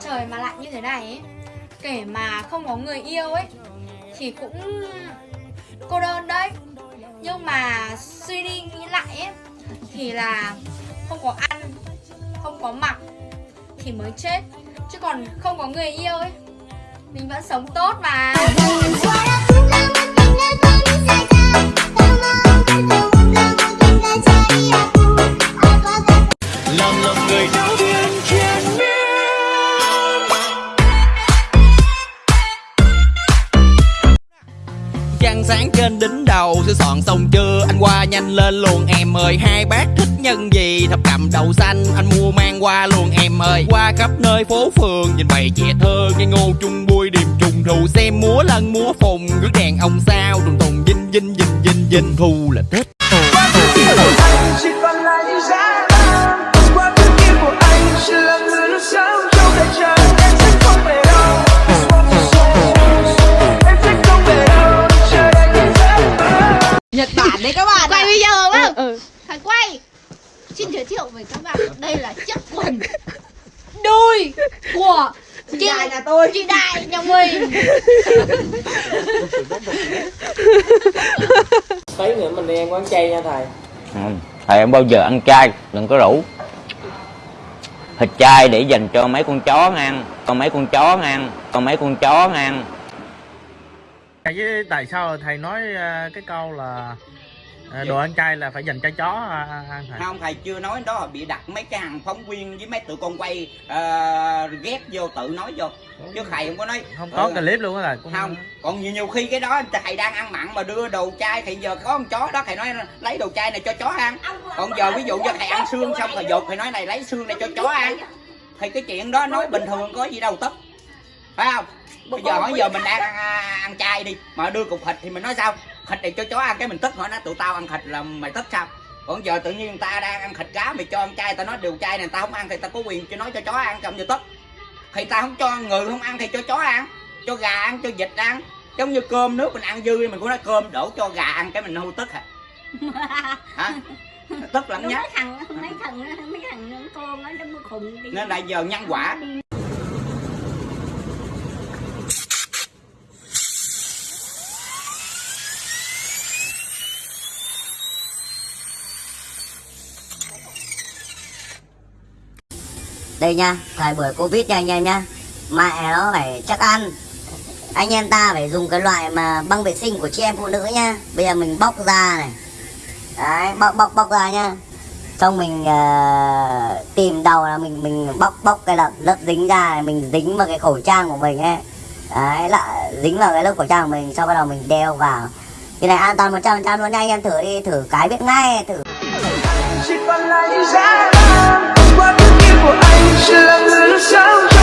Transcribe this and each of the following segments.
Trời mà lạnh như thế này ấy Kể mà không có người yêu ấy Thì cũng cô đơn đấy. Nhưng mà suy đi nghĩ lại ấy Thì là không có ăn Không có mặc Thì mới chết. Chứ còn không có người yêu ấy Mình vẫn sống tốt mà sáng trên đỉnh đầu, Sửa soạn xong chưa? Anh qua nhanh lên luôn, em ơi. Hai bác thích nhân gì? Thập cầm đầu xanh, Anh mua mang qua luôn, em ơi. Qua khắp nơi phố phường, Nhìn bầy trẻ thơ, Nghe ngô chung bui điềm trùng. Thù Xem múa lân múa phùng Ngước đèn ông sao, đùng tùng, dinh dinh dinh dinh dinh. Thu là tết Đây là chiếc quần Đôi của chị đại nhà tôi. chị Đại nhà mình Tí nữa mình đi ăn quán chay nha thầy. Ừ. Thầy không bao giờ ăn chay, đừng có rủ. Thịt chay để dành cho mấy con chó ăn Còn mấy con chó ăn Còn mấy con chó ăn tại sao thầy nói ờ, cái câu là đồ ăn chay là phải dành cho chó ăn thầy không thầy chưa nói đó là bị đặt mấy cái hàng phóng viên với mấy tụi con quay ờ, ghép vô tự nói vô. Chứ thầy không có nói. Không có Ừ. clip luôn á thầy cũng không còn nhiều nhiều khi cái đó thầy đang ăn mặn mà đưa đồ chay thì giờ có con chó đó thầy nói lấy đồ chay này cho chó ăn. Còn giờ ví dụ như thầy ăn xương xong thầy dột thầy nói này lấy xương này cho chó ăn. thì cái chuyện đó nói bình thường có gì đâu tức. Phải không? Bây giờ hỏi giờ mình đang ăn, ăn chay đi mà đưa cục thịt thì mình nói sao thịt này cho chó ăn cái mình tức hỏi nó tụi tao ăn thịt là mày tức sao? Còn giờ tự nhiên người ta đang ăn thịt cá mày cho ăn chay tao nói điều chay này tao không ăn thì tao có quyền cho nói cho chó ăn xong giờ tức. Thì tao không cho người không ăn thì cho chó ăn cho gà ăn cho vịt ăn. Giống như cơm nước mình ăn dư đi, mình cũng nói cơm đổ cho gà ăn cái mình hưu tức hả hả? Tức lắm nhá. Mấy thằng Mấy thằng Mấy thằng con nó khùng đi. Nên là giờ nhân quả đây nha thời buổi covid nha anh em nhá. Mẹ nó phải chắc ăn. Anh em ta phải dùng cái loại mà băng vệ sinh của chị em phụ nữ nhá. Bây giờ mình bóc ra này. Đấy bóc bóc bóc ra nhá. Xong mình uh, tìm đầu là mình mình bóc bóc cái lớp lớp dính ra này, mình dính vào cái khẩu trang của mình ấy. Đấy là dính vào cái lớp khẩu trang của mình sau bắt đầu mình đeo vào. Cái này an toàn một trăm phần trăm luôn nha anh em thử đi thử cái biết ngay thử của anh chỉ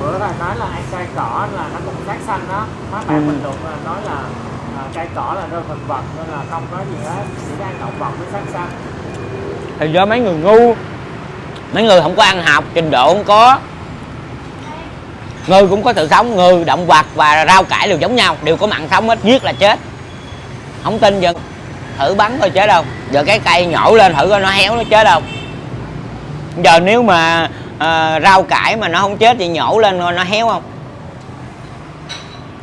bữa thầy nói là ăn cây cỏ là nó cũng sát xanh đó. Má bạn bình luận là nói là à, cây cỏ là rau thực vật nên là không có gì hết. Chỉ ăn động vật mới sát xanh Thì do mấy người ngu Mấy người không có ăn học, trình độ không có. Ngư cũng có sự sống, ngư, động vật và rau cải đều giống nhau Đều có mặn sống hết, giết là chết. Không tin giờ thử bắn coi chết đâu Giờ cái cây nhổ lên thử coi nó héo nó chết đâu Giờ nếu mà à, rau cải mà nó không chết thì nhổ lên coi nó héo không?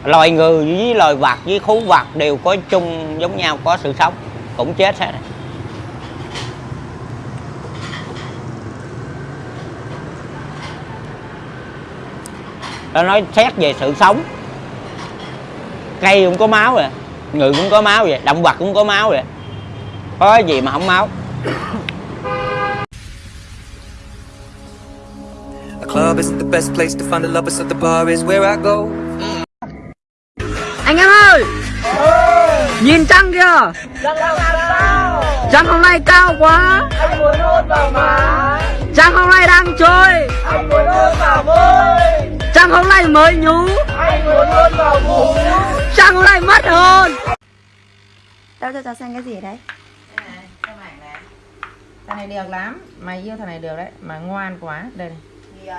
Loài người với loài vật với thú vật đều có chung giống nhau có sự sống Cũng chết hết. Nó nói xét về sự sống. Cây cũng có máu rồi người cũng có máu vậy động vật cũng có máu vậy. Có gì mà không máu. Anh em ơi! Nhìn trăng kìa! Trăng hôm nay cao quá! Trăng hôm nay đang trôi trăng hôm nay mới nhú! Trăng hôm nay mất hồn! Đâu cho cháu xem cái gì đấy? Cái này nè Thằng này. Được lắm. Mày yêu thằng này được đấy. Mà ngoan quá. Đây này. Hiền.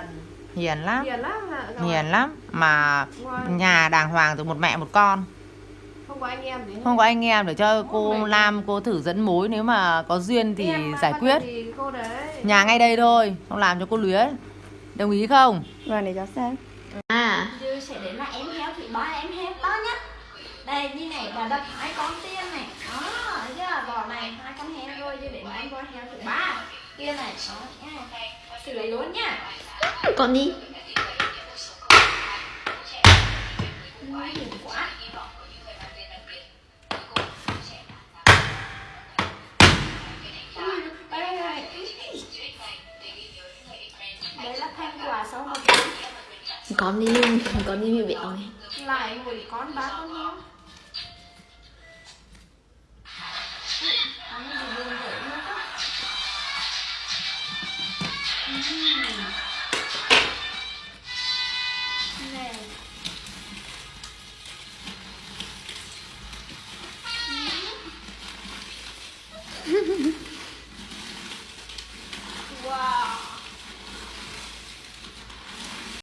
Hiền lắm. Hiền lắm? Hiền lắm. Mà Ngoan. nhà đàng hoàng từ một mẹ một con. Không có anh em gì. Không có anh em để cho cô Lam cô thử dẫn mối. Nếu mà có duyên thì Em giải quyết. thì cô đấy. Nhà ngay đây thôi. Không làm cho cô luyến Đồng ý không? Vâng để cháu xem. À. Dư sẽ đến là em heo thì ba em heo to nhất Đây như này là đập hai con tiên này. Đó, thấy chưa? Vỏ này hai con heo thôi Dư đến là em con heo thứ ba. Kia này, đó nha. Xử lý luôn nha. Con đi. Quá. Là Con đi Con đi bị bệnh này. Lại một con ba con heo